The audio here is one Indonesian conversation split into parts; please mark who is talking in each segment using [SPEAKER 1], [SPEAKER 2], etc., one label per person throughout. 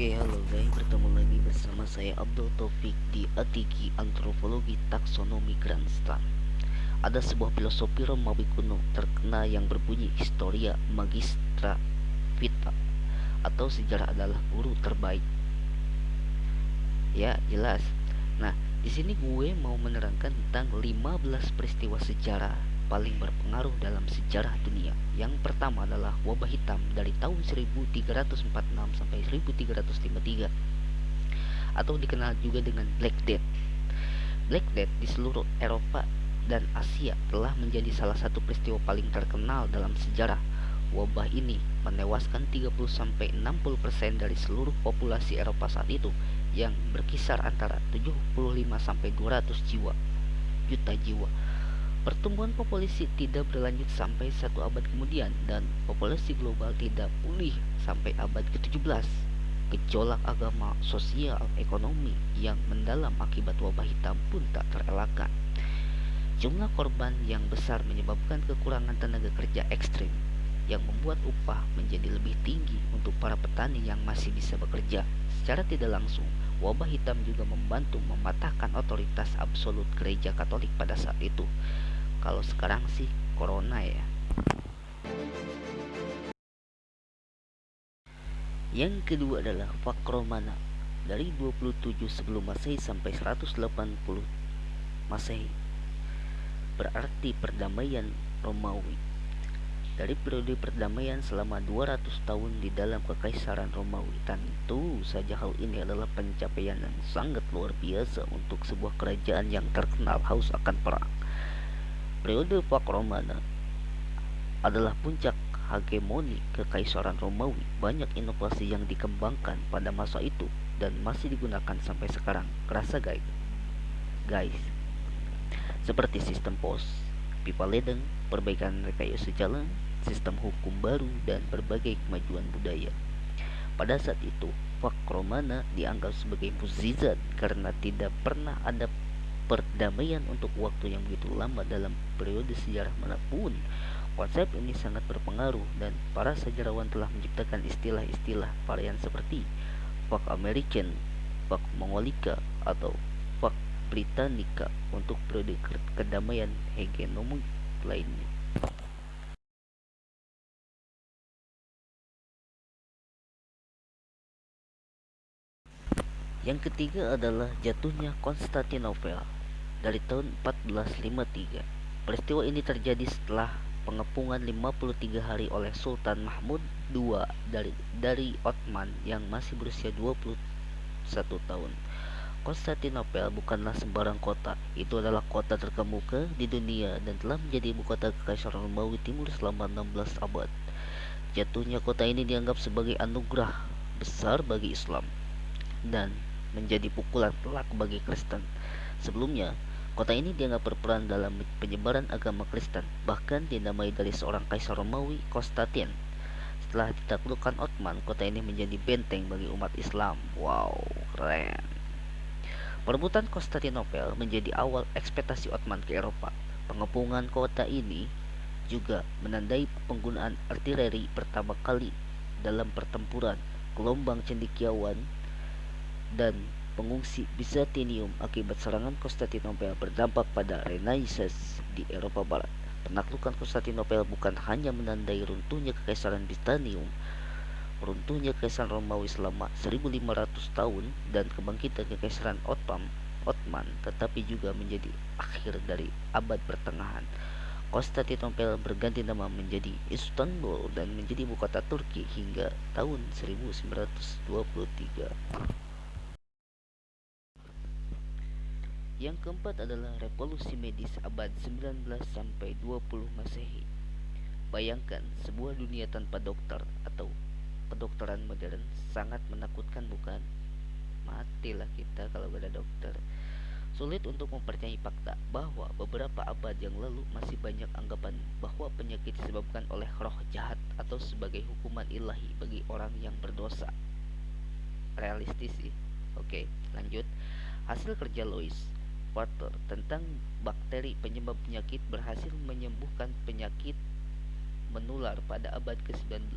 [SPEAKER 1] Oke, halo guys, bertemu lagi bersama saya Abdul Taufik di Atiki Antropologi Taksonomi Grandstand. Ada sebuah filosofi Romawi kuno terkenal yang berbunyi Historia Magistra Vita atau sejarah adalah guru terbaik. Ya, jelas. Nah, di sini gue mau menerangkan tentang 15 peristiwa sejarah paling berpengaruh dalam sejarah dunia. Yang pertama adalah wabah hitam dari tahun 1346 sampai 1353 atau dikenal juga dengan Black Death. Black Death di seluruh Eropa dan Asia telah menjadi salah satu peristiwa paling terkenal dalam sejarah. Wabah ini menewaskan 30 sampai 60% dari seluruh populasi Eropa saat itu yang berkisar antara 75 sampai 200 jiwa juta jiwa Pertumbuhan populasi tidak berlanjut sampai satu abad kemudian dan populasi global tidak pulih sampai abad ke-17. Gejolak agama, sosial, ekonomi yang mendalam akibat wabah hitam pun tak terelakkan. Jumlah korban yang besar menyebabkan kekurangan tenaga kerja ekstrim yang membuat upah menjadi lebih tinggi untuk para petani yang masih bisa bekerja. Secara tidak langsung, wabah hitam juga membantu mematahkan otoritas absolut gereja Katolik pada saat itu kalau sekarang sih corona ya. Yang kedua adalah Fakromana dari 27 sebelum Masehi sampai 180 Masehi. Berarti perdamaian Romawi. Dari periode perdamaian selama 200 tahun di dalam kekaisaran Romawi tentu saja hal ini adalah pencapaian yang sangat luar biasa untuk sebuah kerajaan yang terkenal haus akan perang Periode Pak Romana adalah puncak hegemoni kekaisaran Romawi. Banyak inovasi yang dikembangkan pada masa itu dan masih digunakan sampai sekarang. Kerasa guys? Guys, seperti sistem pos, pipa ledeng, perbaikan rekayasa jalan, sistem hukum baru, dan berbagai kemajuan budaya. Pada saat itu, Pak Romana dianggap sebagai mukjizat karena tidak pernah ada perdamaian untuk waktu yang begitu lama dalam periode sejarah mana pun. Konsep ini sangat berpengaruh dan para sejarawan telah menciptakan istilah-istilah varian seperti Pak American, Pak Mongolika, atau Pak Britannica untuk periode kedamaian hegemonik lainnya. Yang ketiga adalah jatuhnya Konstantinopel dari tahun 1453. Peristiwa ini terjadi setelah pengepungan 53 hari oleh Sultan Mahmud II dari dari Ottoman yang masih berusia 21 tahun. Konstantinopel bukanlah sembarang kota. Itu adalah kota terkemuka di dunia dan telah menjadi ibu kota Kekaisaran Romawi Timur selama 16 abad. Jatuhnya kota ini dianggap sebagai anugerah besar bagi Islam dan menjadi pukulan telak bagi Kristen. Sebelumnya, Kota ini dianggap berperan dalam penyebaran agama Kristen, bahkan dinamai dari seorang kaisar Romawi, Konstantin. Setelah ditaklukkan Ottoman, kota ini menjadi benteng bagi umat Islam. Wow, keren. Perebutan Konstantinopel menjadi awal ekspektasi Ottoman ke Eropa. Pengepungan kota ini juga menandai penggunaan artileri pertama kali dalam pertempuran gelombang cendikiawan dan pengungsi Bizantium akibat serangan Konstantinopel berdampak pada Renaissance di Eropa Barat. Penaklukan Konstantinopel bukan hanya menandai runtuhnya kekaisaran Bizantium, runtuhnya kekaisaran Romawi selama 1500 tahun dan kebangkitan kekaisaran Ottoman, Ottoman tetapi juga menjadi akhir dari abad pertengahan. Konstantinopel berganti nama menjadi Istanbul dan menjadi ibu kota Turki hingga tahun 1923. Yang keempat adalah revolusi medis abad 19 sampai 20 Masehi. Bayangkan sebuah dunia tanpa dokter atau kedokteran modern sangat menakutkan bukan? Matilah kita kalau ada dokter. Sulit untuk mempercayai fakta bahwa beberapa abad yang lalu masih banyak anggapan bahwa penyakit disebabkan oleh roh jahat atau sebagai hukuman ilahi bagi orang yang berdosa. Realistis sih. Oke, lanjut. Hasil kerja Lois Water tentang bakteri penyebab penyakit berhasil menyembuhkan penyakit menular pada abad ke-19.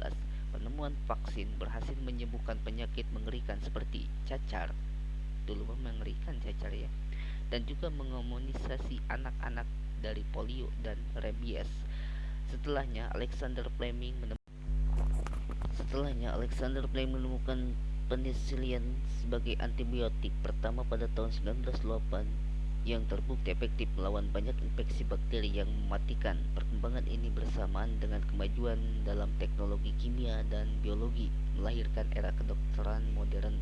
[SPEAKER 1] penemuan vaksin berhasil menyembuhkan penyakit mengerikan seperti cacar. Dulu mengerikan cacar ya. Dan juga mengimunisasi anak-anak dari polio dan rabies. Setelahnya Alexander Fleming menemukan setelahnya Alexander Fleming menemukan penicillin sebagai antibiotik pertama pada tahun 1908 yang terbukti efektif melawan banyak infeksi bakteri yang mematikan. Perkembangan ini bersamaan dengan kemajuan dalam teknologi kimia dan biologi melahirkan era kedokteran modern